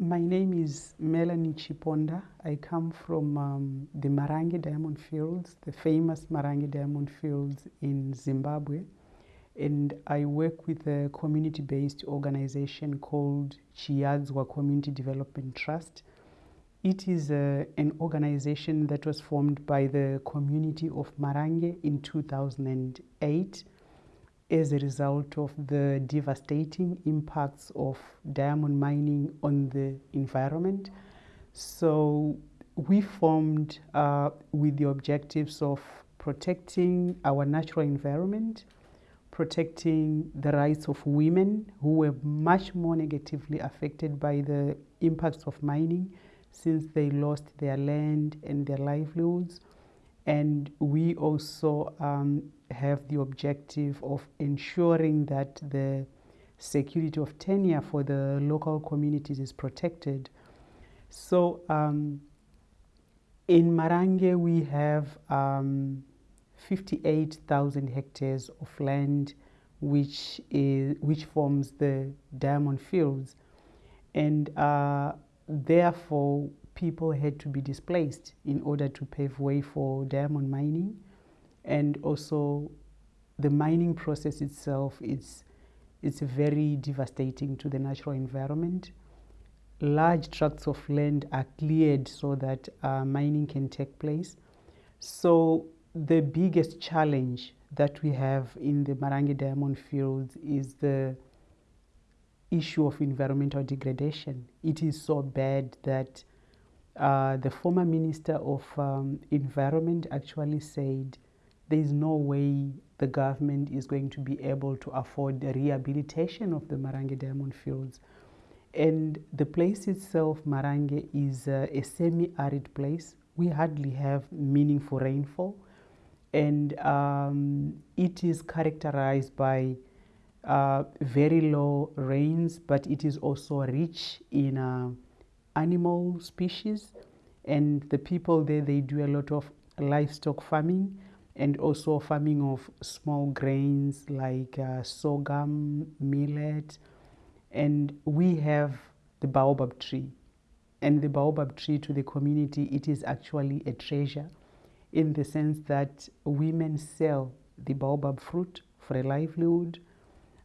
My name is Melanie Chiponda. I come from um, the Marange Diamond Fields, the famous Marange Diamond Fields in Zimbabwe. And I work with a community based organization called Chiadzwa Community Development Trust. It is a, an organization that was formed by the community of Marange in 2008 as a result of the devastating impacts of diamond mining on the environment. So we formed uh, with the objectives of protecting our natural environment, protecting the rights of women who were much more negatively affected by the impacts of mining since they lost their land and their livelihoods. And we also um, have the objective of ensuring that the security of tenure for the local communities is protected. So um, in Marange, we have um, 58,000 hectares of land, which is which forms the diamond fields, and uh, therefore people had to be displaced in order to pave way for diamond mining and also the mining process itself is it's very devastating to the natural environment. Large tracts of land are cleared so that uh, mining can take place. So the biggest challenge that we have in the Marange diamond fields is the issue of environmental degradation. It is so bad that uh, the former minister of um, environment actually said there is no way the government is going to be able to afford the rehabilitation of the Marange diamond fields. And the place itself, Marange, is uh, a semi-arid place. We hardly have meaningful rainfall. And um, it is characterized by uh, very low rains, but it is also rich in uh, animal species. And the people there, they do a lot of livestock farming and also farming of small grains like uh, sorghum, millet, and we have the baobab tree. And the baobab tree to the community, it is actually a treasure in the sense that women sell the baobab fruit for a livelihood.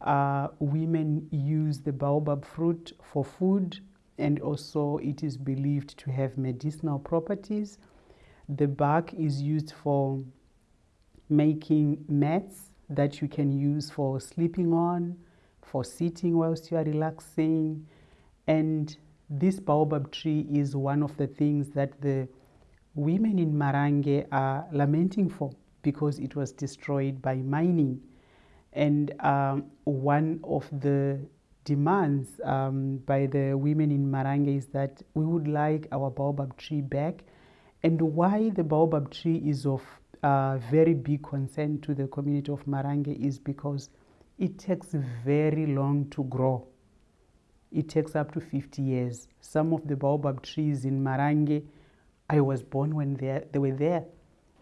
Uh, women use the baobab fruit for food and also it is believed to have medicinal properties. The bark is used for making mats that you can use for sleeping on, for sitting whilst you are relaxing. And this baobab tree is one of the things that the women in Marange are lamenting for because it was destroyed by mining. And um, one of the demands um, by the women in Marange is that we would like our baobab tree back. And why the baobab tree is of uh, very big concern to the community of Marange is because it takes very long to grow. It takes up to 50 years. Some of the baobab trees in Marange, I was born when they, they were there.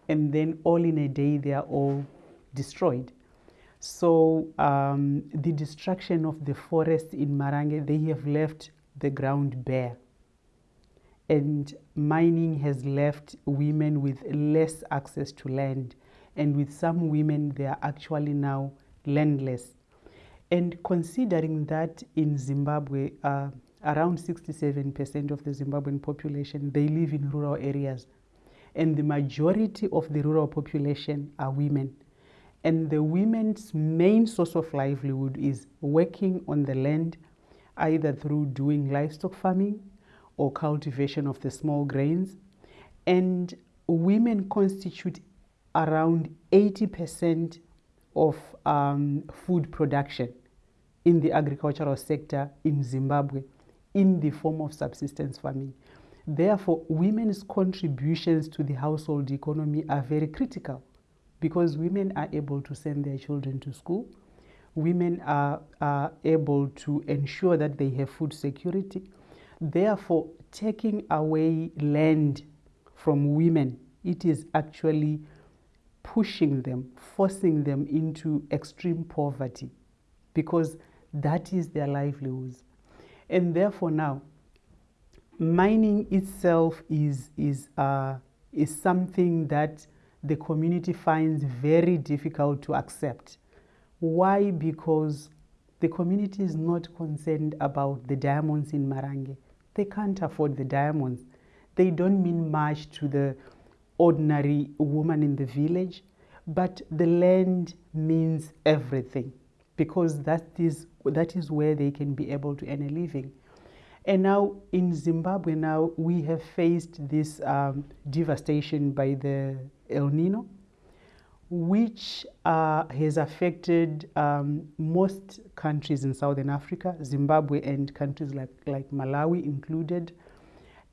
And then all in a day, they are all destroyed. So um, the destruction of the forest in Marange, they have left the ground bare. And mining has left women with less access to land. And with some women they are actually now landless. And considering that in zimbabwe uh, around 67% of the zimbabwean population they live in rural areas. And the majority of the rural population are women and the women's main source of livelihood is working on the land either through doing livestock farming or cultivation of the small grains. And women constitute around 80% of um, food production in the agricultural sector in Zimbabwe in the form of subsistence farming. Therefore, women's contributions to the household economy are very critical because women are able to send their children to school. Women are, are able to ensure that they have food security. Therefore, taking away land from women, it is actually pushing them, forcing them into extreme poverty because that is their livelihoods. And therefore, now, mining itself is, is, uh, is something that the community finds very difficult to accept. Why? Because the community is not concerned about the diamonds in Marange. They can't afford the diamonds. They don't mean much to the ordinary woman in the village, but the land means everything because that is, that is where they can be able to earn a living. And now in Zimbabwe, now we have faced this um, devastation by the El Nino, which uh, has affected um, most countries in Southern Africa, Zimbabwe and countries like, like Malawi included.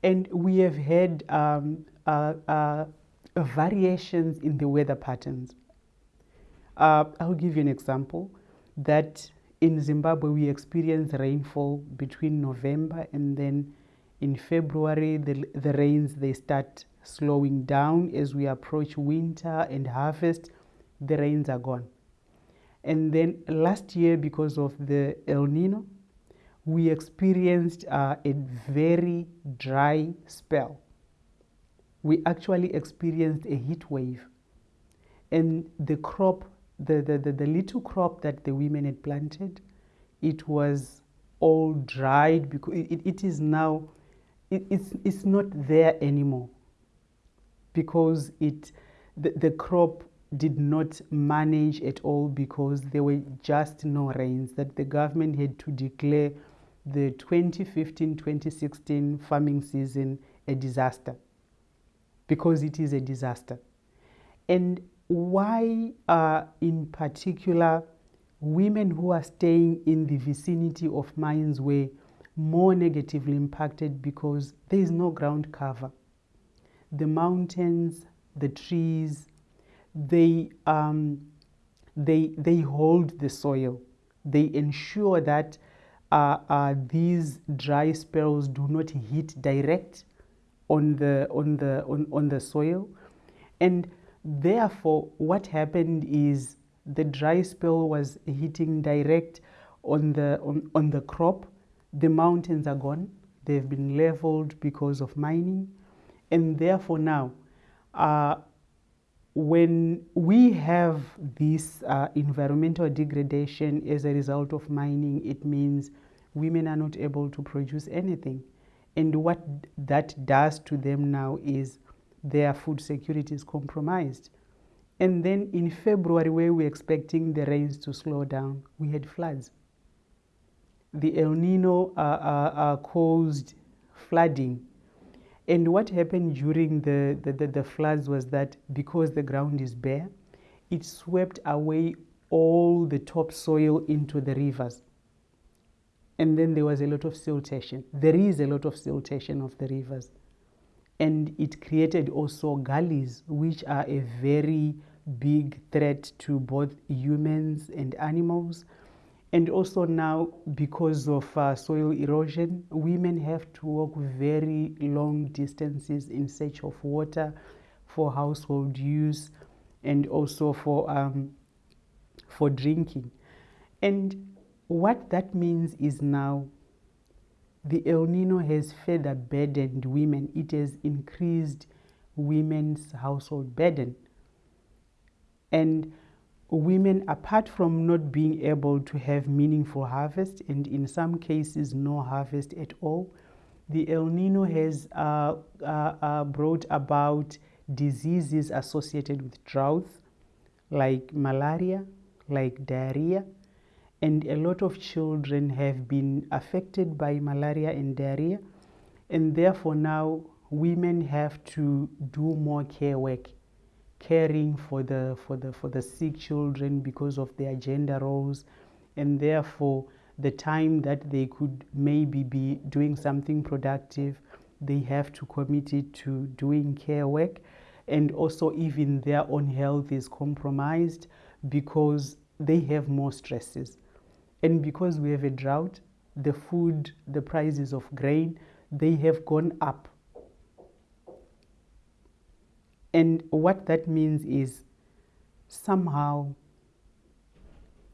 And we have had um, uh, uh, variations in the weather patterns. Uh, I'll give you an example that in Zimbabwe, we experience rainfall between November and then in February, the, the rains, they start slowing down as we approach winter and harvest, the rains are gone. And then last year, because of the El Nino, we experienced uh, a very dry spell. We actually experienced a heat wave. And the crop the, the, the, the little crop that the women had planted, it was all dried because it, it is now, it, it's, it's not there anymore because it, the, the crop did not manage at all because there were just no rains that the government had to declare the 2015-2016 farming season a disaster because it is a disaster. And why are in particular women who are staying in the vicinity of mines were more negatively impacted because there is no ground cover. The mountains, the trees, they, um, they, they hold the soil. They ensure that uh, uh, these dry spells do not hit direct on the, on the, on, on the soil. And Therefore, what happened is the dry spell was hitting direct on the, on, on the crop. The mountains are gone. They've been leveled because of mining. And therefore now, uh, when we have this uh, environmental degradation as a result of mining, it means women are not able to produce anything. And what that does to them now is their food security is compromised. And then in February, where we we're expecting the rains to slow down, we had floods. The El Nino uh, uh, uh, caused flooding. And what happened during the, the, the, the floods was that because the ground is bare, it swept away all the topsoil into the rivers. And then there was a lot of siltation. There is a lot of siltation of the rivers and it created also gullies which are a very big threat to both humans and animals and also now because of uh, soil erosion women have to walk very long distances in search of water for household use and also for um, for drinking and what that means is now the El Nino has further burdened women. It has increased women's household burden. And women, apart from not being able to have meaningful harvest, and in some cases no harvest at all, the El Nino has uh, uh, uh, brought about diseases associated with drought, like malaria, like diarrhea, and a lot of children have been affected by malaria and diarrhea and therefore now women have to do more care work caring for the for the for the sick children because of their gender roles and therefore the time that they could maybe be doing something productive they have to commit it to doing care work and also even their own health is compromised because they have more stresses and because we have a drought, the food, the prices of grain, they have gone up. And what that means is somehow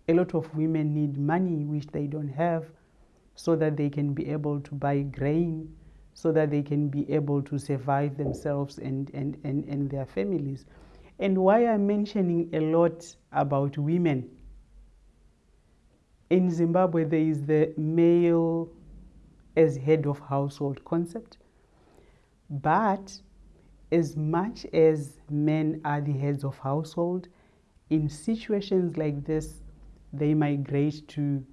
a lot of women need money which they don't have so that they can be able to buy grain, so that they can be able to survive themselves and, and, and, and their families. And why I'm mentioning a lot about women in Zimbabwe, there is the male as head of household concept. But as much as men are the heads of household, in situations like this, they migrate to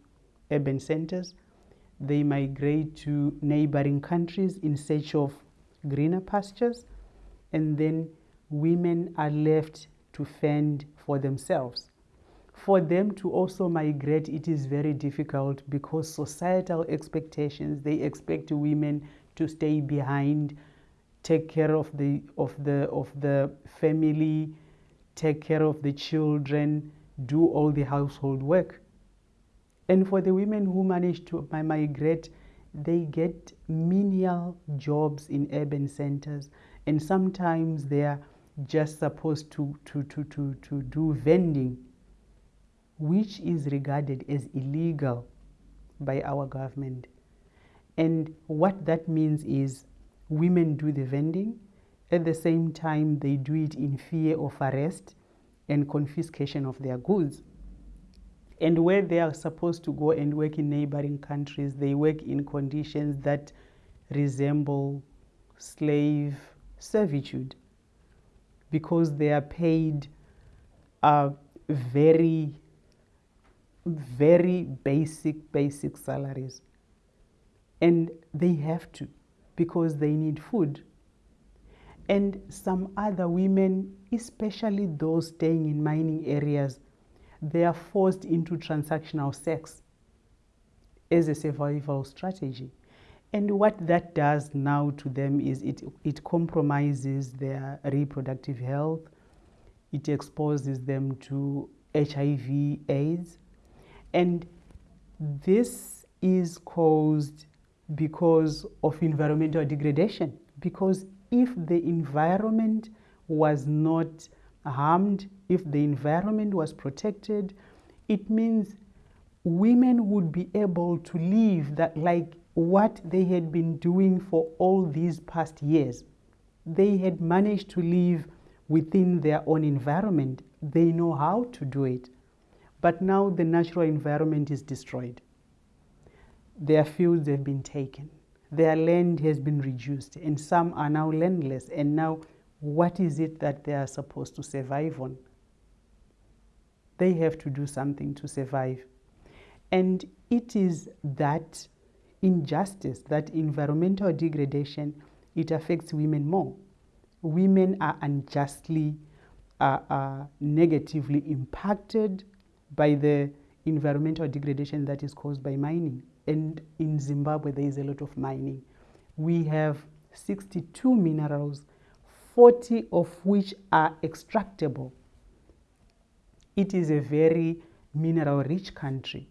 urban centers, they migrate to neighboring countries in search of greener pastures, and then women are left to fend for themselves. For them to also migrate, it is very difficult because societal expectations, they expect women to stay behind, take care of the, of the, of the family, take care of the children, do all the household work. And for the women who manage to migrate, they get menial jobs in urban centers, and sometimes they are just supposed to, to, to, to, to do vending which is regarded as illegal by our government. And what that means is women do the vending, at the same time, they do it in fear of arrest and confiscation of their goods. And where they are supposed to go and work in neighboring countries, they work in conditions that resemble slave servitude because they are paid uh, very very basic, basic salaries. And they have to because they need food. And some other women, especially those staying in mining areas, they are forced into transactional sex as a survival strategy. And what that does now to them is it, it compromises their reproductive health, it exposes them to HIV, AIDS, and this is caused because of environmental degradation. Because if the environment was not harmed, if the environment was protected, it means women would be able to live that like what they had been doing for all these past years. They had managed to live within their own environment. They know how to do it. But now the natural environment is destroyed. Their fields have been taken. Their land has been reduced, and some are now landless. And now, what is it that they are supposed to survive on? They have to do something to survive. And it is that injustice, that environmental degradation, it affects women more. Women are unjustly, uh, uh, negatively impacted by the environmental degradation that is caused by mining. And in Zimbabwe, there is a lot of mining. We have 62 minerals, 40 of which are extractable. It is a very mineral rich country.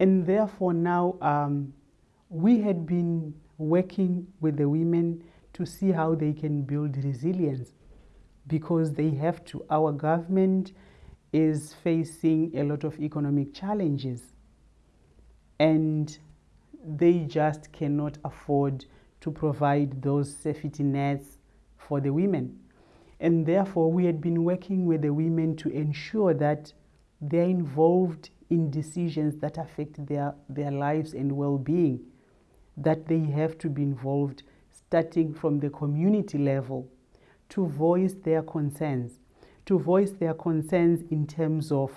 And therefore, now um, we had been working with the women to see how they can build resilience because they have to. Our government is facing a lot of economic challenges and they just cannot afford to provide those safety nets for the women. And therefore, we had been working with the women to ensure that they're involved in decisions that affect their, their lives and well being, that they have to be involved starting from the community level to voice their concerns to voice their concerns in terms of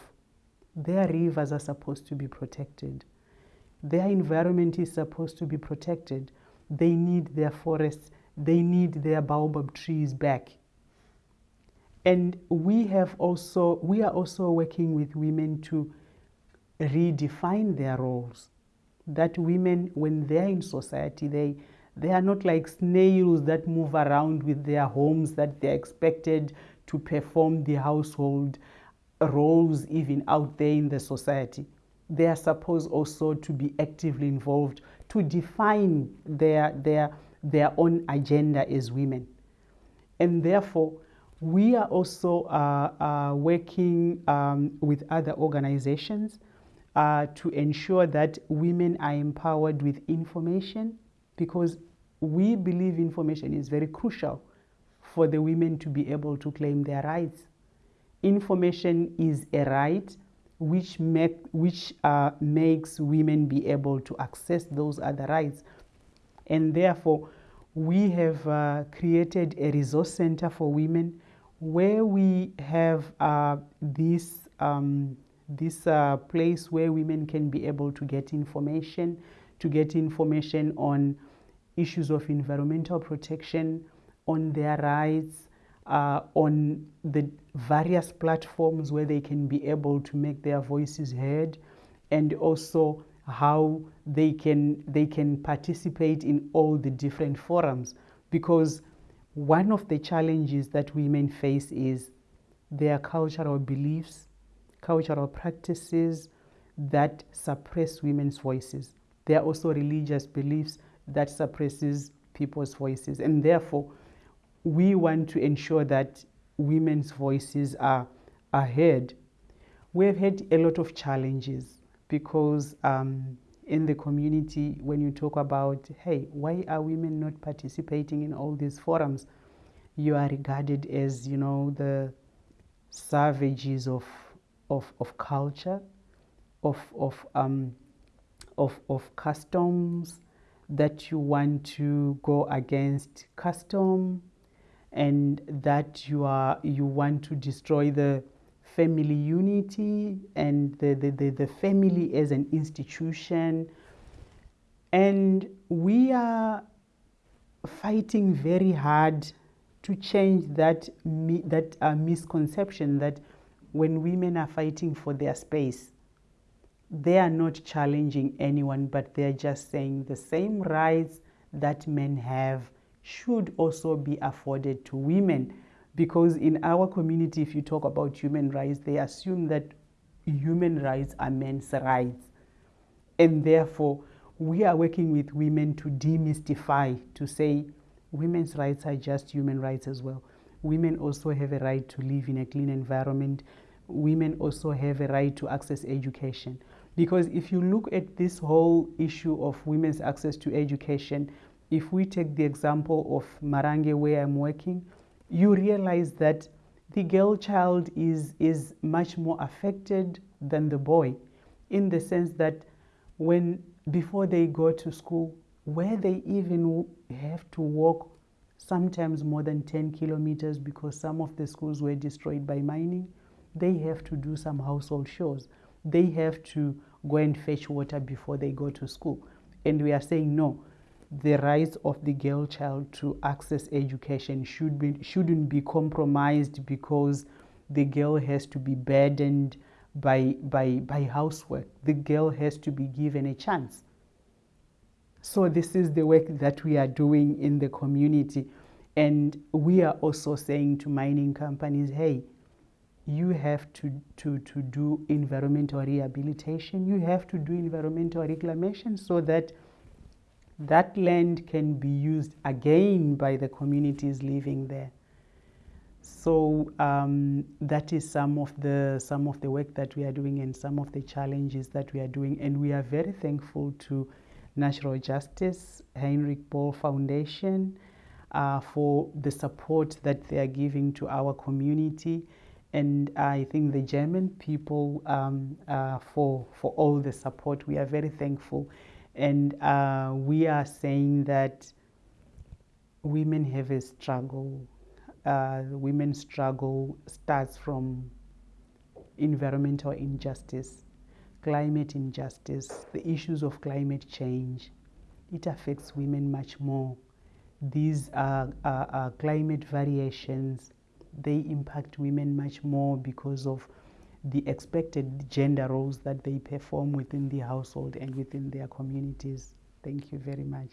their rivers are supposed to be protected. Their environment is supposed to be protected. They need their forests. They need their baobab trees back. And we have also, we are also working with women to redefine their roles. That women, when they're in society, they, they are not like snails that move around with their homes that they're expected to perform the household roles even out there in the society. They are supposed also to be actively involved to define their, their, their own agenda as women. And therefore, we are also uh, uh, working um, with other organizations uh, to ensure that women are empowered with information because we believe information is very crucial for the women to be able to claim their rights. Information is a right which, make, which uh, makes women be able to access those other rights. And therefore, we have uh, created a resource center for women where we have uh, this, um, this uh, place where women can be able to get information, to get information on issues of environmental protection, on their rights, uh, on the various platforms where they can be able to make their voices heard, and also how they can they can participate in all the different forums. Because one of the challenges that women face is their cultural beliefs cultural practices that suppress women's voices. There are also religious beliefs that suppresses people's voices. And therefore we want to ensure that women's voices are, are heard we've had a lot of challenges because um, in the community, when you talk about, hey, why are women not participating in all these forums? You are regarded as, you know, the savages of, of, of culture, of, of, um, of, of customs, that you want to go against custom, and that you, are, you want to destroy the family unity and the, the, the, the family as an institution. And we are fighting very hard to change that, that uh, misconception that when women are fighting for their space, they are not challenging anyone, but they're just saying the same rights that men have should also be afforded to women. Because in our community, if you talk about human rights, they assume that human rights are men's rights. And therefore, we are working with women to demystify, to say women's rights are just human rights as well. Women also have a right to live in a clean environment. Women also have a right to access education. Because if you look at this whole issue of women's access to education, if we take the example of Marange, where I'm working, you realize that the girl child is, is much more affected than the boy in the sense that when before they go to school where they even have to walk sometimes more than 10 kilometers because some of the schools were destroyed by mining they have to do some household chores. They have to go and fetch water before they go to school. And we are saying no the rights of the girl child to access education should be, shouldn't be compromised because the girl has to be burdened by, by, by housework. The girl has to be given a chance. So, this is the work that we are doing in the community. And we are also saying to mining companies hey, you have to, to, to do environmental rehabilitation, you have to do environmental reclamation so that that land can be used again by the communities living there. So um, that is some of the some of the work that we are doing and some of the challenges that we are doing, and we are very thankful to Natural Justice Heinrich Böll Foundation uh, for the support that they are giving to our community, and I think the German people um, uh, for for all the support. We are very thankful and uh, we are saying that women have a struggle. Uh, women's struggle starts from environmental injustice, climate injustice, the issues of climate change. It affects women much more. These are, are, are climate variations. They impact women much more because of the expected gender roles that they perform within the household and within their communities. Thank you very much.